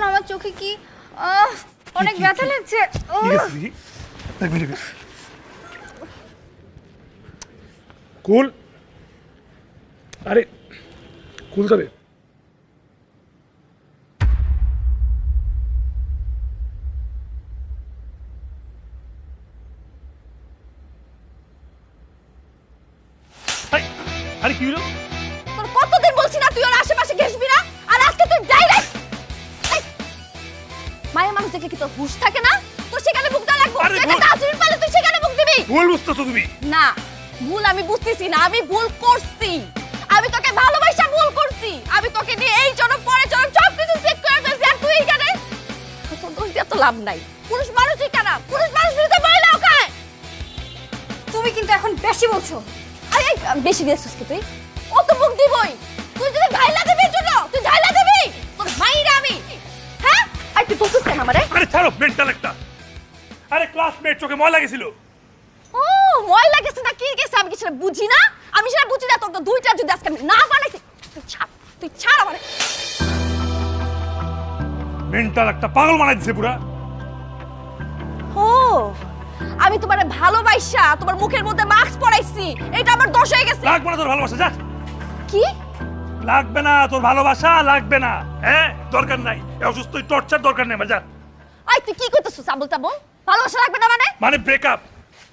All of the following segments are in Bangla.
না আমার চোখে কি অনেক ব্যথা লাগছে। কুল। আরে কুল তবে আরে কি হলো? মায়ের মানুষ দেখে কি তোর হুশ থাকে না? তোর সেখানে মুখ দেওয়া লাগবে। আরে তুই একটা ভুল- পালে তুই সেখানে মুখ দিবি। ভুল বুঝতেছো তুমি? না ভুল আমি বুঝতেছি না আমি ভুল করছি। আমি তোকে ভালোবাসা ভুল করছি। আমি তোকে নিয়ে এই জনম পরে জনম সব কিছু চেক করে ফেলছি। আর তুই এখানে? তোর দোষ দিয়ে তো লাভ নাই। পুরুষ মানুষই কেন পুরুষ মানুষ বিরুদ্ধে মহিলাও খায় তুমি কিন্তু এখন বেশি বলছো। আরে আই বেশি দিয়েছিস কি তুই? ও তো মুখ দিবই। তুই যদি ঢাইলা ছাড়ো মেন্টাল একটা। আরে ক্লাসমেট চোখে ময়লা গেছিল। ও ময়লা গেছে না কি গেছে আমি কি সেটা বুঝি না? আমি সেটা বুঝি না তোর তো দুইটা যদি আজকে না বানাইছি তুই ছাড় তুই ছাড় আমারে। মেন্টাল একটা পাগল বানাই দিছে পুরা। ও আমি তোমার ভালোবাসা তোমার মুখের মধ্যে মাস্ক পরাইছি এটা আমার দোষ হয়ে গেছে। লাগবে না তোর ভালোবাসা যা। কি? লাগবে না তোর ভালোবাসা লাগবে না। হ্যাঁ দরকার নাই অসুস্থ টর্চার দরকার নেই যা। আই তুই কি করতেছিস? আবুল তাবুল? ভালোবাসা লাগবে না মানে? মানে ব্রেকআপ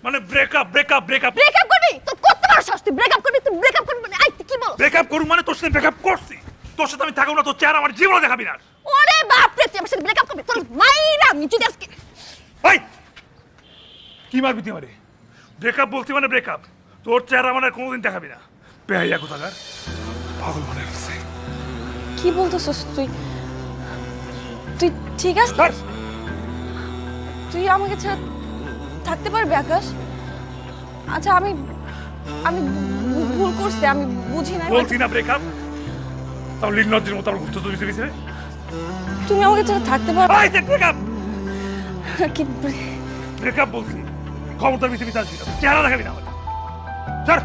মানে ব্রেকআপ ব্রেকআপ ব্রেকআপ ব্রেকআপ করবি? তো করতে পারো তুই ব্রেকআপ করবি তুই ব্রেকআপ করবি মানে? আই তুই কি বল ব্রেকআপ করুম মানে তোর সাথে ব্রেকআপ করছি। তোর সাথে আমি থাকব না তোর চেহারা আমার জীবনে দেখাবি না। ওরে বাপ রে তুই আমার সাথে ব্রেকআপ করবি? তোর মাইরা আমি যদি আজকে ভাই কি মারবি তুই মারে ব্রেকআপ বলছি মানে ব্রেকআপ তোর চেহারা মানে কোনোদিন দেখাবি না। বেহাইয়া কোথাকার? পাগল মনে হচ্ছে। কি বলতেছিস তুই? তুই ঠিক আছে। তুই আমাকে ছাড়া থাকতে পারবি আকাশ? আচ্ছা আমি আমি ভুল করছি আমি বুঝি না। বলছি না ব্রেকআপ তাও লিন্নজির মতো আমার ঘুরতে চলেছে বিছে। তুমি আমাকে ছাড়া থাকতে পারবে? ভাই দেখ ব্রেকআপ কি ব্রেকআপ বলছি। খবরদার আসবি না চেহারা দেখাবি না আমার ছাড়!